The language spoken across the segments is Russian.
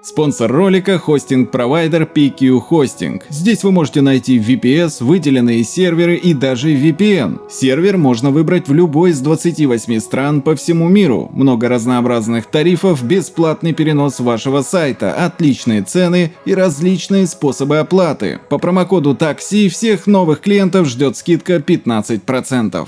Спонсор ролика – хостинг-провайдер PQ Hosting. Здесь вы можете найти VPS, выделенные серверы и даже VPN. Сервер можно выбрать в любой из 28 стран по всему миру. Много разнообразных тарифов, бесплатный перенос вашего сайта, отличные цены и различные способы оплаты. По промокоду TAXI всех новых клиентов ждет скидка 15%.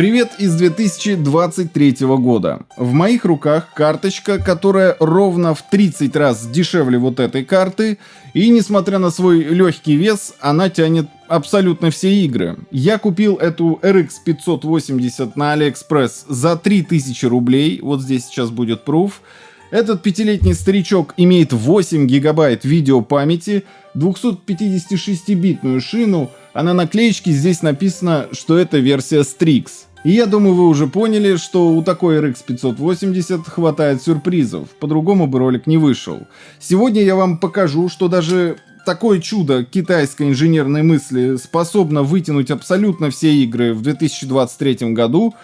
Привет из 2023 года. В моих руках карточка, которая ровно в 30 раз дешевле вот этой карты, и несмотря на свой легкий вес, она тянет абсолютно все игры. Я купил эту RX 580 на AliExpress за 3000 рублей, вот здесь сейчас будет пруф. Этот пятилетний старичок имеет 8 гигабайт видеопамяти, 256-битную шину, а на наклеечке здесь написано, что это версия Strix. И я думаю, вы уже поняли, что у такой RX 580 хватает сюрпризов, по-другому бы ролик не вышел. Сегодня я вам покажу, что даже такое чудо китайской инженерной мысли способно вытянуть абсолютно все игры в 2023 году,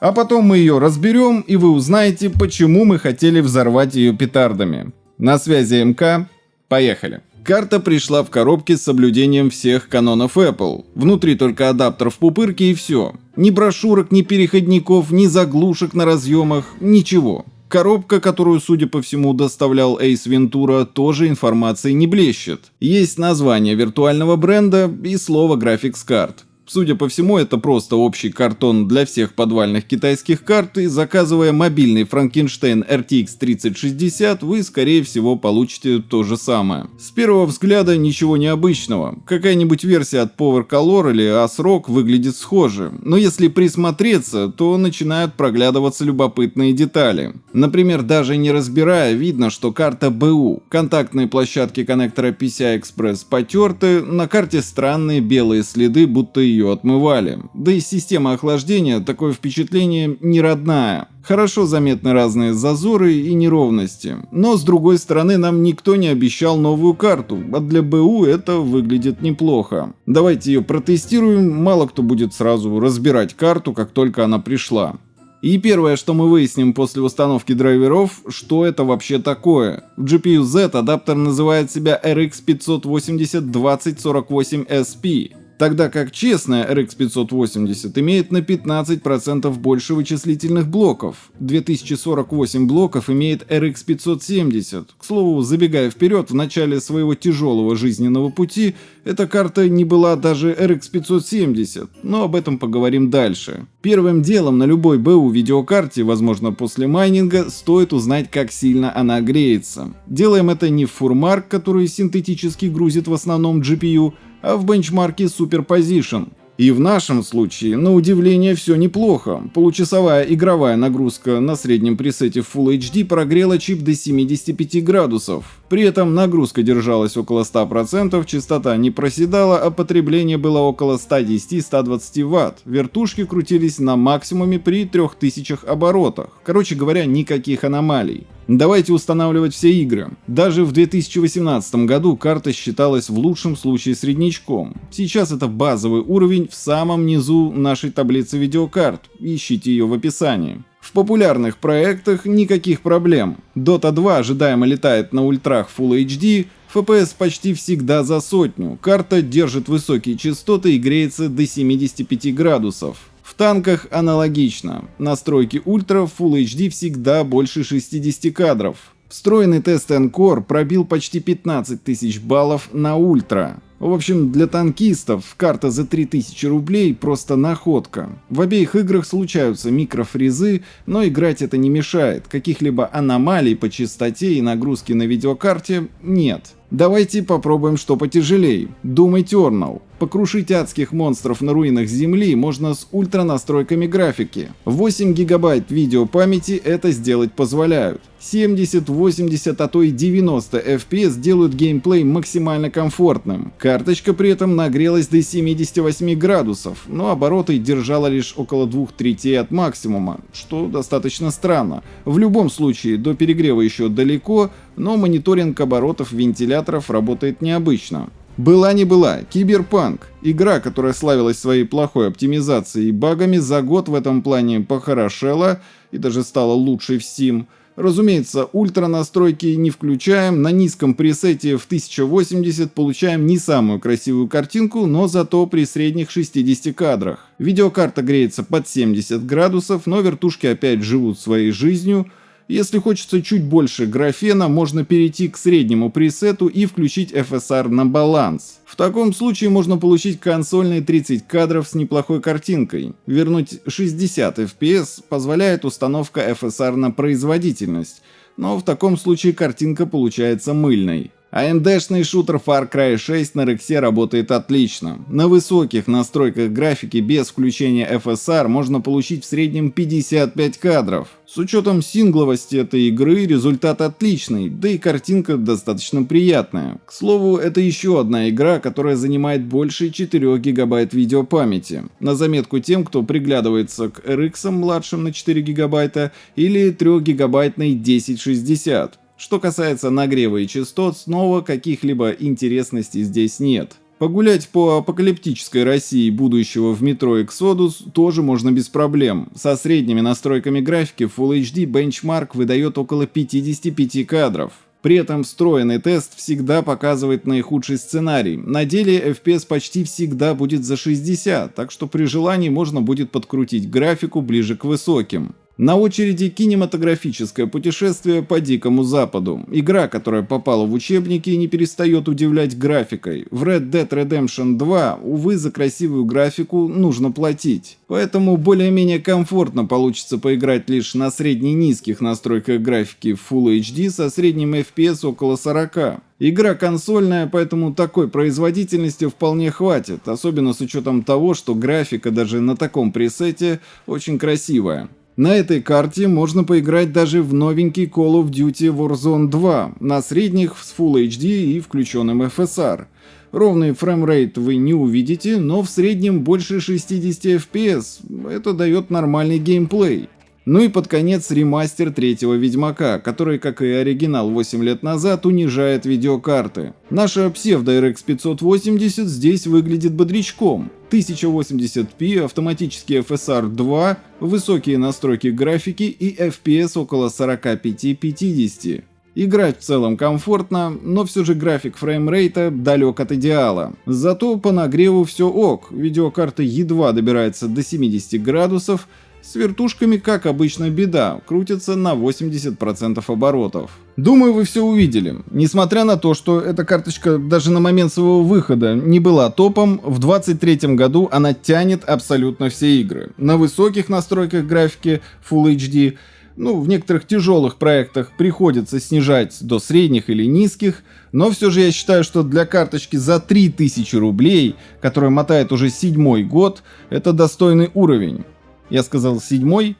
а потом мы ее разберем и вы узнаете, почему мы хотели взорвать ее петардами. На связи МК, поехали! Карта пришла в коробке с соблюдением всех канонов Apple. Внутри только адаптер в пупырке и все. Ни брошюрок, ни переходников, ни заглушек на разъемах, ничего. Коробка, которую, судя по всему, доставлял Ace Ventura, тоже информацией не блещет. Есть название виртуального бренда и слово Graphics Card. Судя по всему, это просто общий картон для всех подвальных китайских карт, и заказывая мобильный Frankenstein RTX 3060, вы скорее всего получите то же самое. С первого взгляда ничего необычного. Какая-нибудь версия от Power Color или ASRock выглядит схоже, но если присмотреться, то начинают проглядываться любопытные детали. Например, даже не разбирая, видно, что карта БУ. Контактные площадки коннектора PCI-Express потерты, на карте странные белые следы, будто ее отмывали. Да и система охлаждения такое впечатление не родная. Хорошо заметны разные зазоры и неровности. Но с другой стороны нам никто не обещал новую карту, а для БУ это выглядит неплохо. Давайте ее протестируем, мало кто будет сразу разбирать карту, как только она пришла. И первое, что мы выясним после установки драйверов, что это вообще такое. В GPU Z адаптер называет себя RX 580 2048 SP тогда как честная RX 580 имеет на 15% больше вычислительных блоков. 2048 блоков имеет RX 570. К слову, забегая вперед, в начале своего тяжелого жизненного пути эта карта не была даже RX 570, но об этом поговорим дальше. Первым делом на любой БУ видеокарте, возможно после майнинга, стоит узнать как сильно она греется. Делаем это не в фурмарк, который синтетически грузит в основном GPU, а в бенчмарке Superposition. И в нашем случае, на удивление, все неплохо. Получасовая игровая нагрузка на среднем пресете Full HD прогрела чип до 75 градусов. При этом нагрузка держалась около 100%, частота не проседала, а потребление было около 110-120 Вт. Вертушки крутились на максимуме при 3000 оборотах. Короче говоря, никаких аномалий. Давайте устанавливать все игры. Даже в 2018 году карта считалась в лучшем случае среднячком. Сейчас это базовый уровень в самом низу нашей таблицы видеокарт. Ищите ее в описании. В популярных проектах никаких проблем. Dota 2 ожидаемо летает на ультрах Full HD, FPS почти всегда за сотню, карта держит высокие частоты и греется до 75 градусов. В танках аналогично. Настройки ультра Full HD всегда больше 60 кадров. Встроенный тест Encore пробил почти 15 тысяч баллов на ультра. В общем, для танкистов карта за 3000 рублей просто находка. В обеих играх случаются микрофризы, но играть это не мешает. Каких-либо аномалий по частоте и нагрузке на видеокарте нет. Давайте попробуем что потяжелее. Doom Eternal. Покрушить адских монстров на руинах Земли можно с ультра настройками графики. 8 гигабайт видеопамяти это сделать позволяют. 70, 80, а то и 90 FPS делают геймплей максимально комфортным. Карточка при этом нагрелась до 78 градусов, но обороты держала лишь около двух третей от максимума, что достаточно странно. В любом случае, до перегрева еще далеко, но мониторинг оборотов вентиляторов работает необычно. Была не была, Киберпанк. Игра, которая славилась своей плохой оптимизацией и багами, за год в этом плане похорошела и даже стала лучшей в Steam. Разумеется, ультра настройки не включаем, на низком пресете в 1080 получаем не самую красивую картинку, но зато при средних 60 кадрах. Видеокарта греется под 70 градусов, но вертушки опять живут своей жизнью, если хочется чуть больше графена, можно перейти к среднему пресету и включить FSR на баланс. В таком случае можно получить консольные 30 кадров с неплохой картинкой. Вернуть 60 FPS позволяет установка FSR на производительность, но в таком случае картинка получается мыльной. AMD-шный шутер Far Cry 6 на Rexе работает отлично. На высоких настройках графики без включения FSR можно получить в среднем 55 кадров. С учетом сингловости этой игры результат отличный, да и картинка достаточно приятная. К слову, это еще одна игра, которая занимает больше 4 гигабайт видеопамяти. На заметку тем, кто приглядывается к RX младшим на 4 гигабайта или 3 гигабайтной 1060. Что касается нагрева и частот, снова каких-либо интересностей здесь нет. Погулять по апокалиптической России будущего в метро Exodus тоже можно без проблем. Со средними настройками графики Full HD Benchmark выдает около 55 кадров. При этом встроенный тест всегда показывает наихудший сценарий. На деле FPS почти всегда будет за 60, так что при желании можно будет подкрутить графику ближе к высоким. На очереди кинематографическое путешествие по Дикому Западу. Игра, которая попала в учебники и не перестает удивлять графикой. В Red Dead Redemption 2, увы, за красивую графику нужно платить. Поэтому более-менее комфортно получится поиграть лишь на средне-низких настройках графики Full HD со средним FPS около 40. Игра консольная, поэтому такой производительности вполне хватит, особенно с учетом того, что графика даже на таком пресете очень красивая. На этой карте можно поиграть даже в новенький Call of Duty Warzone 2 на средних с Full HD и включенным FSR. Ровный framerate вы не увидите, но в среднем больше 60 FPS. Это дает нормальный геймплей. Ну и под конец ремастер третьего Ведьмака, который, как и оригинал 8 лет назад, унижает видеокарты. Наша псевдо-RX 580 здесь выглядит бодрячком. 1080p, автоматический FSR 2, высокие настройки графики и FPS около 45-50. Играть в целом комфортно, но все же график фреймрейта далек от идеала. Зато по нагреву все ок, видеокарта едва добирается до 70 градусов, с вертушками, как обычно, беда, крутится на 80% оборотов. Думаю, вы все увидели. Несмотря на то, что эта карточка даже на момент своего выхода не была топом, в 2023 году она тянет абсолютно все игры. На высоких настройках графики Full HD, ну, в некоторых тяжелых проектах приходится снижать до средних или низких, но все же я считаю, что для карточки за 3000 рублей, которая мотает уже седьмой год, это достойный уровень я сказал седьмой.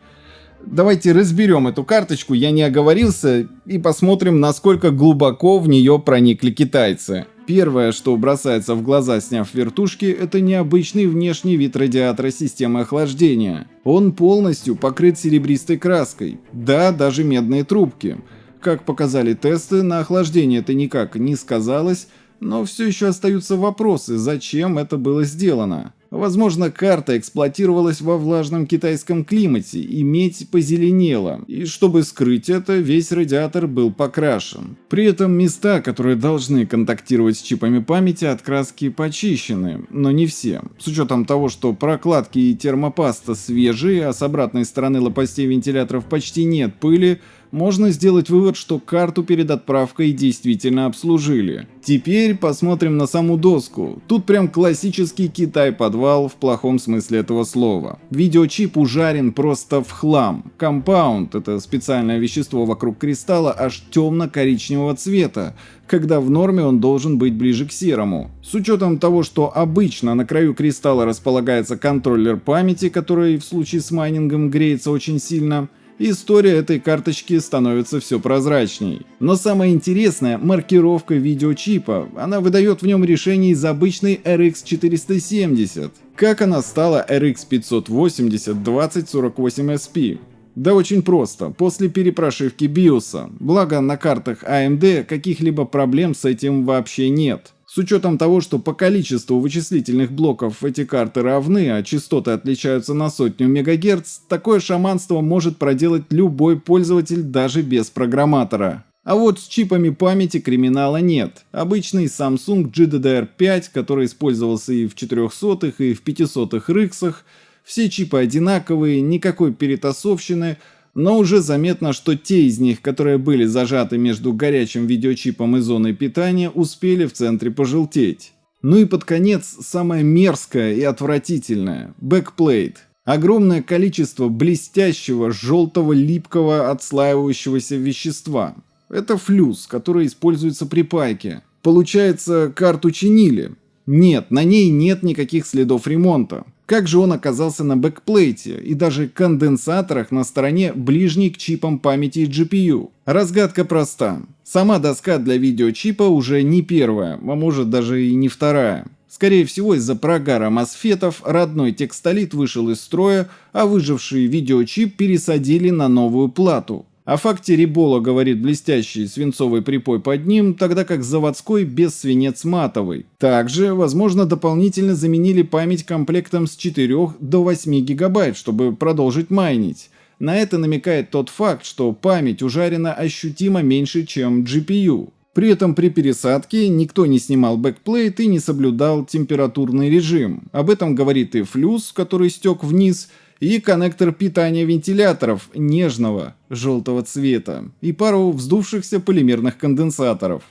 Давайте разберем эту карточку, я не оговорился, и посмотрим, насколько глубоко в нее проникли китайцы. Первое, что бросается в глаза, сняв вертушки, это необычный внешний вид радиатора системы охлаждения. Он полностью покрыт серебристой краской, да, даже медные трубки. Как показали тесты, на охлаждение это никак не сказалось, но все еще остаются вопросы, зачем это было сделано. Возможно, карта эксплуатировалась во влажном китайском климате, и медь позеленела, и чтобы скрыть это, весь радиатор был покрашен. При этом места, которые должны контактировать с чипами памяти от краски почищены, но не все. С учетом того, что прокладки и термопаста свежие, а с обратной стороны лопастей вентиляторов почти нет пыли, можно сделать вывод, что карту перед отправкой действительно обслужили. Теперь посмотрим на саму доску. Тут прям классический Китай-подвал в плохом смысле этого слова. Видеочип ужарен просто в хлам. Компаунд — это специальное вещество вокруг кристалла аж темно-коричневого цвета, когда в норме он должен быть ближе к серому. С учетом того, что обычно на краю кристалла располагается контроллер памяти, который в случае с майнингом греется очень сильно, история этой карточки становится все прозрачней. Но самое интересное – маркировка видеочипа. Она выдает в нем решение из обычной RX 470. Как она стала RX 580 2048SP? Да очень просто, после перепрошивки BIOS. Благо на картах AMD каких-либо проблем с этим вообще нет. С учетом того, что по количеству вычислительных блоков эти карты равны, а частоты отличаются на сотню мегагерц, такое шаманство может проделать любой пользователь даже без программатора. А вот с чипами памяти криминала нет. Обычный Samsung GDDR5, который использовался и в 400 и в 500 рыксах, все чипы одинаковые, никакой перетасовщины, но уже заметно, что те из них, которые были зажаты между горячим видеочипом и зоной питания, успели в центре пожелтеть. Ну и под конец самое мерзкое и отвратительное – backplate. Огромное количество блестящего, желтого, липкого, отслаивающегося вещества. Это флюс, который используется при пайке. Получается, карту чинили. Нет, на ней нет никаких следов ремонта. Как же он оказался на бэкплейте и даже конденсаторах на стороне ближней к чипам памяти и GPU? Разгадка проста. Сама доска для видеочипа уже не первая, а может даже и не вторая. Скорее всего, из-за прогара мосфетов родной текстолит вышел из строя, а выживший видеочип пересадили на новую плату. О факте Рибола говорит блестящий свинцовый припой под ним, тогда как заводской без свинец матовый. Также, возможно, дополнительно заменили память комплектом с 4 до 8 гигабайт, чтобы продолжить майнить. На это намекает тот факт, что память ужарена ощутимо меньше, чем GPU. При этом при пересадке никто не снимал backplate и не соблюдал температурный режим. Об этом говорит и флюс, который стек вниз, и коннектор питания вентиляторов нежного желтого цвета и пару вздувшихся полимерных конденсаторов.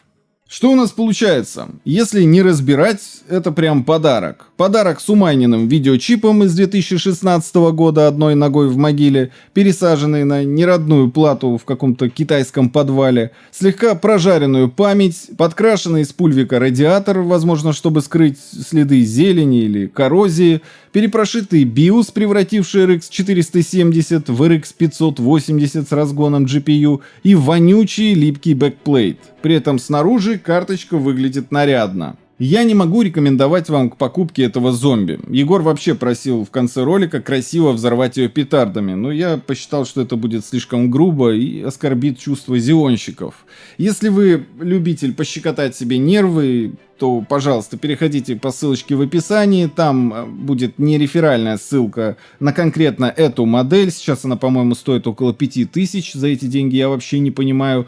Что у нас получается? Если не разбирать, это прям подарок. Подарок с умайненным видеочипом из 2016 года одной ногой в могиле, пересаженный на неродную плату в каком-то китайском подвале, слегка прожаренную память, подкрашенный из пульвика радиатор, возможно, чтобы скрыть следы зелени или коррозии, перепрошитый BIOS, превративший RX 470 в RX 580 с разгоном GPU и вонючий липкий backplate. При этом снаружи карточка выглядит нарядно. Я не могу рекомендовать вам к покупке этого зомби. Егор вообще просил в конце ролика красиво взорвать ее петардами, но я посчитал, что это будет слишком грубо и оскорбит чувства Xeon щиков. Если вы любитель пощекотать себе нервы, то, пожалуйста, переходите по ссылочке в описании, там э, будет не реферальная ссылка на конкретно эту модель, сейчас она, по-моему, стоит около 5000, за эти деньги я вообще не понимаю,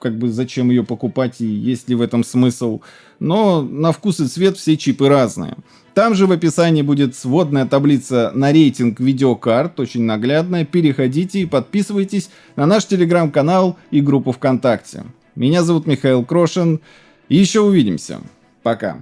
как бы зачем ее покупать и есть ли в этом смысл. Но на вкус и цвет все чипы разные. Там же в описании будет сводная таблица на рейтинг видеокарт, очень наглядная. Переходите и подписывайтесь на наш телеграм-канал и группу ВКонтакте. Меня зовут Михаил Крошин. Еще увидимся. Пока.